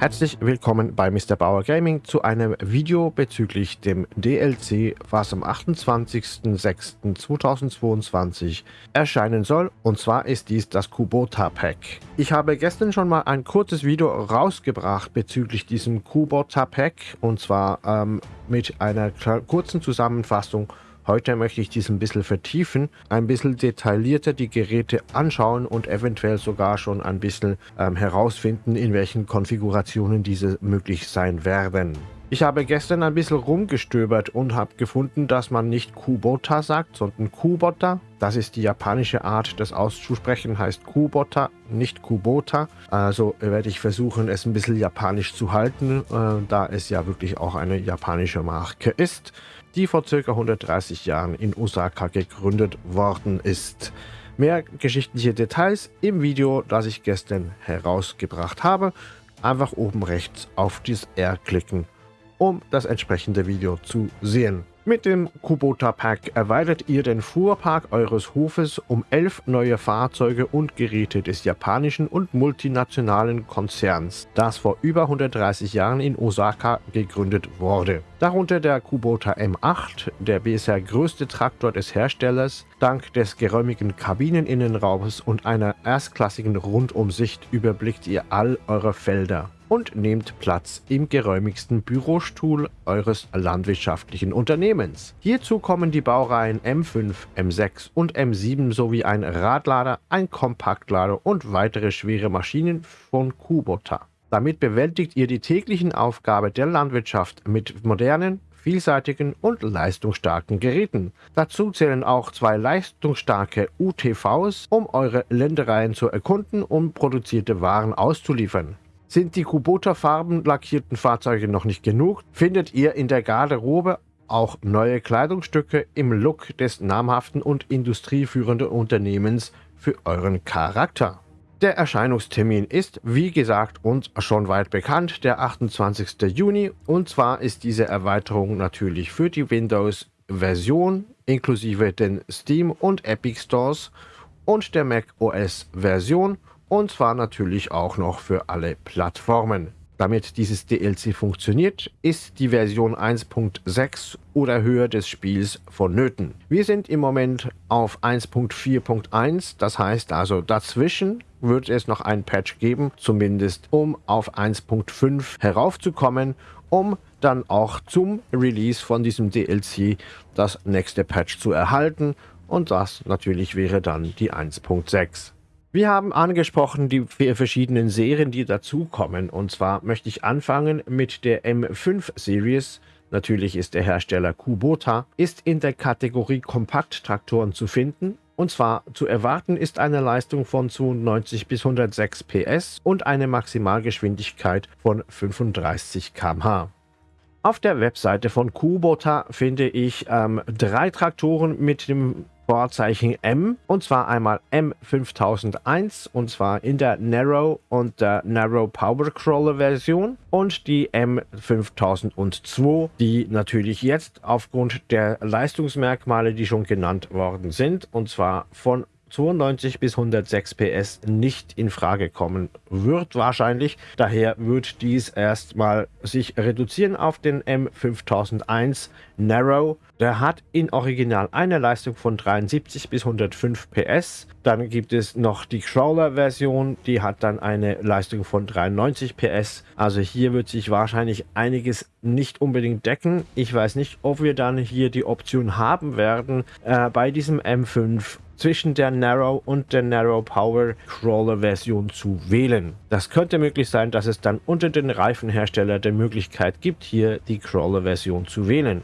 Herzlich willkommen bei Mr. Bauer Gaming zu einem Video bezüglich dem DLC, was am 28.06.2022 erscheinen soll. Und zwar ist dies das Kubota Pack. Ich habe gestern schon mal ein kurzes Video rausgebracht bezüglich diesem Kubota Pack. Und zwar ähm, mit einer kurzen Zusammenfassung Heute möchte ich dies ein bisschen vertiefen, ein bisschen detaillierter die Geräte anschauen und eventuell sogar schon ein bisschen ähm, herausfinden, in welchen Konfigurationen diese möglich sein werden. Ich habe gestern ein bisschen rumgestöbert und habe gefunden, dass man nicht Kubota sagt, sondern Kubota. Das ist die japanische Art, das auszusprechen, heißt Kubota, nicht Kubota. Also werde ich versuchen, es ein bisschen japanisch zu halten, äh, da es ja wirklich auch eine japanische Marke ist die vor ca. 130 Jahren in Osaka gegründet worden ist. Mehr geschichtliche Details im Video, das ich gestern herausgebracht habe. Einfach oben rechts auf das R klicken, um das entsprechende Video zu sehen. Mit dem Kubota Pack erweitert ihr den Fuhrpark eures Hofes um elf neue Fahrzeuge und Geräte des japanischen und multinationalen Konzerns, das vor über 130 Jahren in Osaka gegründet wurde. Darunter der Kubota M8, der bisher größte Traktor des Herstellers, dank des geräumigen Kabineninnenraums und einer erstklassigen Rundumsicht überblickt ihr all eure Felder und nehmt Platz im geräumigsten Bürostuhl eures landwirtschaftlichen Unternehmens. Hierzu kommen die Baureihen M5, M6 und M7 sowie ein Radlader, ein Kompaktlader und weitere schwere Maschinen von Kubota. Damit bewältigt ihr die täglichen Aufgaben der Landwirtschaft mit modernen, vielseitigen und leistungsstarken Geräten. Dazu zählen auch zwei leistungsstarke UTVs, um eure Ländereien zu erkunden und produzierte Waren auszuliefern. Sind die Kubota-Farben lackierten Fahrzeuge noch nicht genug, findet ihr in der Garderobe auch neue Kleidungsstücke im Look des namhaften und industrieführenden Unternehmens für euren Charakter. Der Erscheinungstermin ist, wie gesagt, uns schon weit bekannt, der 28. Juni. Und zwar ist diese Erweiterung natürlich für die Windows-Version inklusive den Steam und Epic Stores und der Mac OS-Version und zwar natürlich auch noch für alle Plattformen. Damit dieses DLC funktioniert, ist die Version 1.6 oder höher des Spiels vonnöten. Wir sind im Moment auf 1.4.1, das heißt also dazwischen wird es noch ein Patch geben, zumindest um auf 1.5 heraufzukommen, um dann auch zum Release von diesem DLC das nächste Patch zu erhalten und das natürlich wäre dann die 1.6. Wir haben angesprochen die verschiedenen Serien, die dazukommen. Und zwar möchte ich anfangen mit der M5 Series. Natürlich ist der Hersteller Kubota, ist in der Kategorie Kompakttraktoren zu finden. Und zwar zu erwarten ist eine Leistung von 92 bis 106 PS und eine Maximalgeschwindigkeit von 35 km/h. Auf der Webseite von Kubota finde ich ähm, drei Traktoren mit dem Vorzeichen M und zwar einmal M5001 und zwar in der Narrow und der Narrow Power Crawler Version und die M5002, die natürlich jetzt aufgrund der Leistungsmerkmale, die schon genannt worden sind, und zwar von 92 bis 106 PS nicht in Frage kommen wird wahrscheinlich. Daher wird dies erstmal sich reduzieren auf den M5001 Narrow. Der hat in Original eine Leistung von 73 bis 105 PS. Dann gibt es noch die Crawler-Version, die hat dann eine Leistung von 93 PS. Also hier wird sich wahrscheinlich einiges nicht unbedingt decken. Ich weiß nicht, ob wir dann hier die Option haben werden, äh, bei diesem M5 zwischen der Narrow und der Narrow Power Crawler Version zu wählen. Das könnte möglich sein, dass es dann unter den Reifenhersteller die Möglichkeit gibt, hier die Crawler Version zu wählen.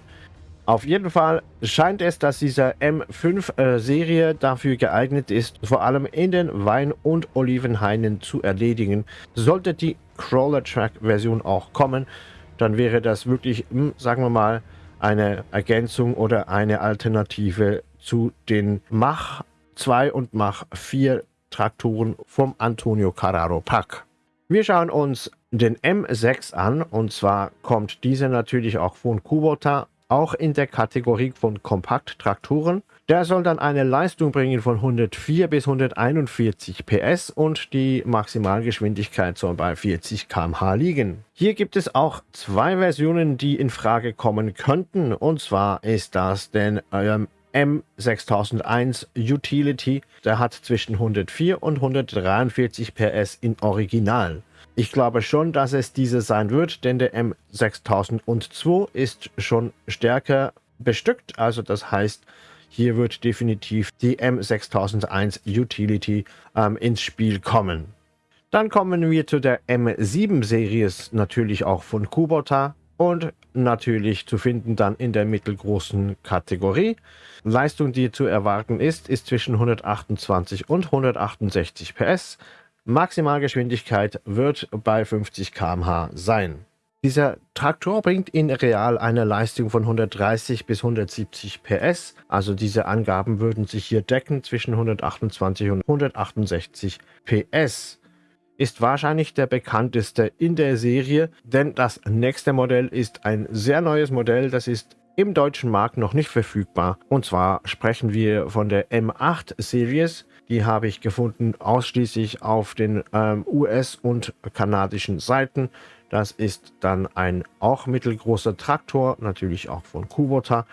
Auf jeden Fall scheint es, dass diese M5-Serie äh, dafür geeignet ist, vor allem in den Wein- und Olivenhainen zu erledigen. Sollte die Crawler-Track-Version auch kommen, dann wäre das wirklich, hm, sagen wir mal, eine Ergänzung oder eine Alternative zu den Mach 2 und Mach 4 Traktoren vom Antonio Carraro Pack. Wir schauen uns den M6 an und zwar kommt dieser natürlich auch von Kubota auch in der Kategorie von Kompakttraktoren. Der soll dann eine Leistung bringen von 104 bis 141 PS und die Maximalgeschwindigkeit soll bei 40 km/h liegen. Hier gibt es auch zwei Versionen, die in Frage kommen könnten. Und zwar ist das den ähm, M6001 Utility. Der hat zwischen 104 und 143 PS in Original. Ich glaube schon, dass es diese sein wird, denn der M6002 ist schon stärker bestückt. Also das heißt, hier wird definitiv die M6001 Utility ähm, ins Spiel kommen. Dann kommen wir zu der M7-Serie, natürlich auch von Kubota und natürlich zu finden dann in der mittelgroßen Kategorie. Leistung, die zu erwarten ist, ist zwischen 128 und 168 PS. Maximalgeschwindigkeit wird bei 50 km/h sein. Dieser Traktor bringt in real eine Leistung von 130 bis 170 PS. Also diese Angaben würden sich hier decken zwischen 128 und 168 PS. Ist wahrscheinlich der bekannteste in der Serie, denn das nächste Modell ist ein sehr neues Modell. Das ist im deutschen Markt noch nicht verfügbar. Und zwar sprechen wir von der M8 Series. Die habe ich gefunden ausschließlich auf den ähm, US- und kanadischen Seiten. Das ist dann ein auch mittelgroßer Traktor, natürlich auch von Kubota.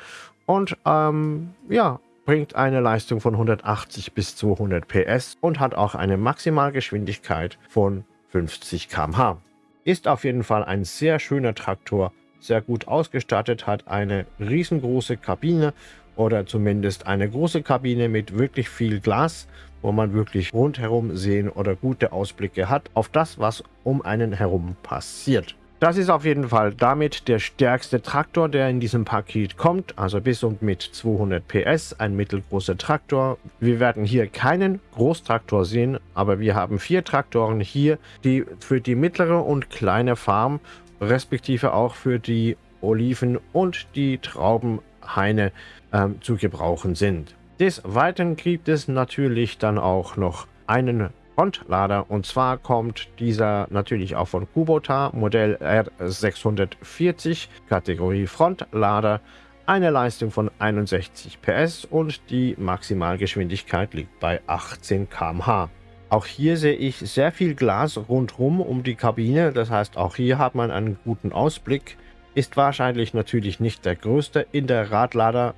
Und ähm, ja, bringt eine Leistung von 180 bis 200 PS und hat auch eine Maximalgeschwindigkeit von 50 km/h. Ist auf jeden Fall ein sehr schöner Traktor, sehr gut ausgestattet, hat eine riesengroße Kabine oder zumindest eine große Kabine mit wirklich viel Glas, wo man wirklich rundherum sehen oder gute Ausblicke hat auf das, was um einen herum passiert. Das ist auf jeden Fall damit der stärkste Traktor, der in diesem Paket kommt, also bis und mit 200 PS, ein mittelgroßer Traktor. Wir werden hier keinen Großtraktor sehen, aber wir haben vier Traktoren hier, die für die mittlere und kleine Farm, respektive auch für die Oliven und die Traubenhaine ähm, zu gebrauchen sind. Des Weiteren gibt es natürlich dann auch noch einen Frontlader und zwar kommt dieser natürlich auch von Kubota Modell R640 Kategorie Frontlader eine Leistung von 61 PS und die Maximalgeschwindigkeit liegt bei 18 km/h. Auch hier sehe ich sehr viel Glas rundherum um die Kabine, das heißt auch hier hat man einen guten Ausblick. Ist wahrscheinlich natürlich nicht der größte in der Radlader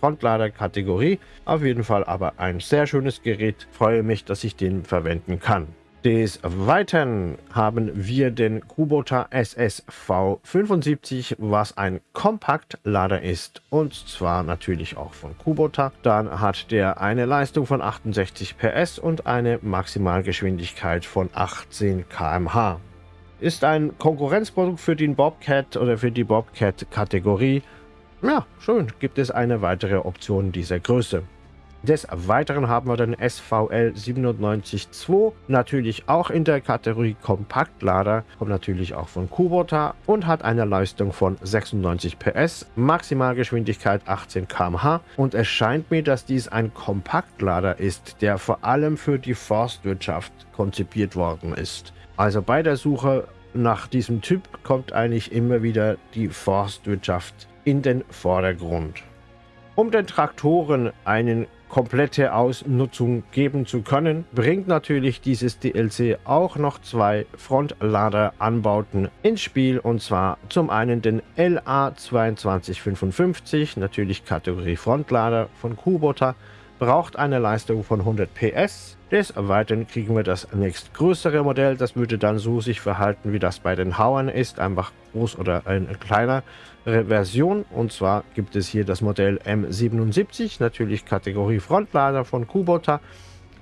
Frontlader-Kategorie. Auf jeden Fall aber ein sehr schönes Gerät. Freue mich, dass ich den verwenden kann. Des Weiteren haben wir den Kubota SSV75, was ein Kompaktlader ist und zwar natürlich auch von Kubota. Dann hat der eine Leistung von 68 PS und eine Maximalgeschwindigkeit von 18 km/h. Ist ein Konkurrenzprodukt für den Bobcat oder für die Bobcat-Kategorie ja, schön, gibt es eine weitere Option dieser Größe. Des Weiteren haben wir den SVL 972, natürlich auch in der Kategorie Kompaktlader, kommt natürlich auch von Kubota und hat eine Leistung von 96 PS, Maximalgeschwindigkeit 18 km/h und es scheint mir, dass dies ein Kompaktlader ist, der vor allem für die Forstwirtschaft konzipiert worden ist. Also bei der Suche nach diesem Typ kommt eigentlich immer wieder die Forstwirtschaft in den Vordergrund. Um den Traktoren eine komplette Ausnutzung geben zu können, bringt natürlich dieses DLC auch noch zwei Frontlader-Anbauten ins Spiel und zwar zum einen den LA2255, natürlich Kategorie Frontlader von Kubota, braucht eine Leistung von 100 PS. Des Weiteren kriegen wir das nächstgrößere Modell. Das würde dann so sich verhalten, wie das bei den Hauern ist. Einfach groß oder eine kleinere Version. Und zwar gibt es hier das Modell M77, natürlich Kategorie Frontlader von Kubota.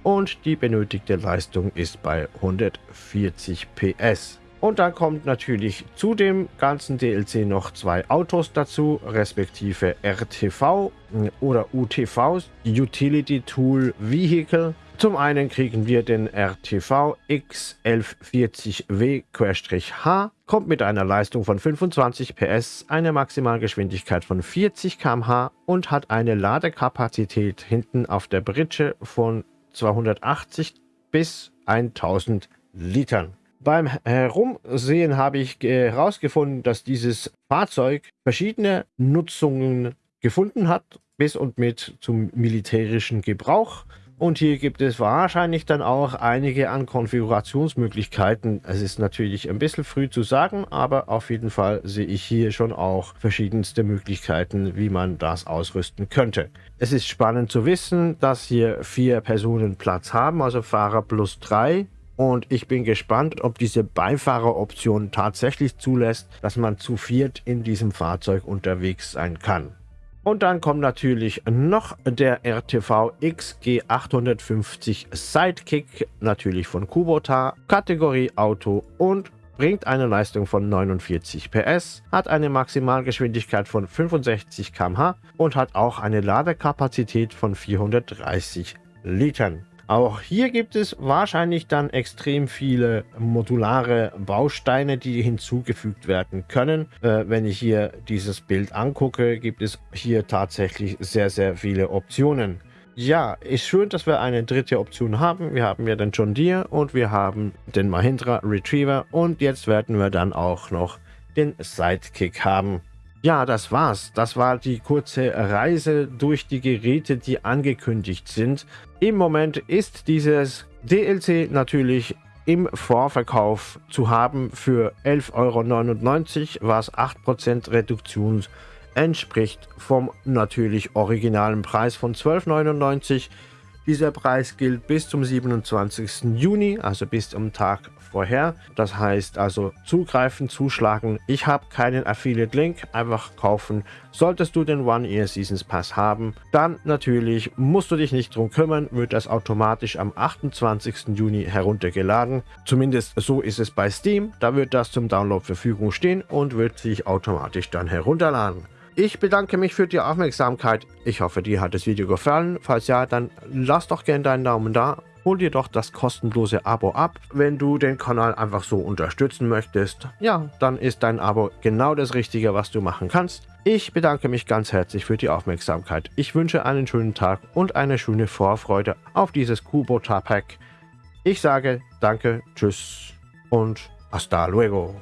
Und die benötigte Leistung ist bei 140 PS. Und dann kommt natürlich zu dem ganzen DLC noch zwei Autos dazu, respektive RTV oder UTV, Utility Tool Vehicle. Zum einen kriegen wir den RTV X1140W-H, kommt mit einer Leistung von 25 PS, eine Maximalgeschwindigkeit von 40 km/h und hat eine Ladekapazität hinten auf der Britsche von 280 bis 1000 Litern. Beim Herumsehen habe ich herausgefunden, dass dieses Fahrzeug verschiedene Nutzungen gefunden hat, bis und mit zum militärischen Gebrauch. Und hier gibt es wahrscheinlich dann auch einige an Konfigurationsmöglichkeiten. Es ist natürlich ein bisschen früh zu sagen, aber auf jeden Fall sehe ich hier schon auch verschiedenste Möglichkeiten, wie man das ausrüsten könnte. Es ist spannend zu wissen, dass hier vier Personen Platz haben, also Fahrer plus drei. Und ich bin gespannt, ob diese Beifahreroption tatsächlich zulässt, dass man zu viert in diesem Fahrzeug unterwegs sein kann. Und dann kommt natürlich noch der RTV XG850 Sidekick, natürlich von Kubota, Kategorie Auto und bringt eine Leistung von 49 PS, hat eine Maximalgeschwindigkeit von 65 km/h und hat auch eine Ladekapazität von 430 Litern. Auch hier gibt es wahrscheinlich dann extrem viele modulare Bausteine, die hinzugefügt werden können. Äh, wenn ich hier dieses Bild angucke, gibt es hier tatsächlich sehr, sehr viele Optionen. Ja, ist schön, dass wir eine dritte Option haben. Wir haben ja den John Deere und wir haben den Mahindra Retriever und jetzt werden wir dann auch noch den Sidekick haben. Ja, das war's. Das war die kurze Reise durch die Geräte, die angekündigt sind. Im Moment ist dieses DLC natürlich im Vorverkauf zu haben für 11,99 Euro, was 8% Reduktion entspricht vom natürlich originalen Preis von 12,99 Euro. Dieser Preis gilt bis zum 27. Juni, also bis zum Tag vorher. Das heißt also zugreifen, zuschlagen. Ich habe keinen Affiliate-Link, einfach kaufen. Solltest du den One Year Seasons Pass haben, dann natürlich musst du dich nicht drum kümmern, wird das automatisch am 28. Juni heruntergeladen. Zumindest so ist es bei Steam. Da wird das zum Download Verfügung stehen und wird sich automatisch dann herunterladen. Ich bedanke mich für die Aufmerksamkeit. Ich hoffe, dir hat das Video gefallen. Falls ja, dann lass doch gerne deinen Daumen da. Hol dir doch das kostenlose Abo ab, wenn du den Kanal einfach so unterstützen möchtest. Ja, dann ist dein Abo genau das Richtige, was du machen kannst. Ich bedanke mich ganz herzlich für die Aufmerksamkeit. Ich wünsche einen schönen Tag und eine schöne Vorfreude auf dieses Kubota Pack. Ich sage danke, tschüss und hasta luego.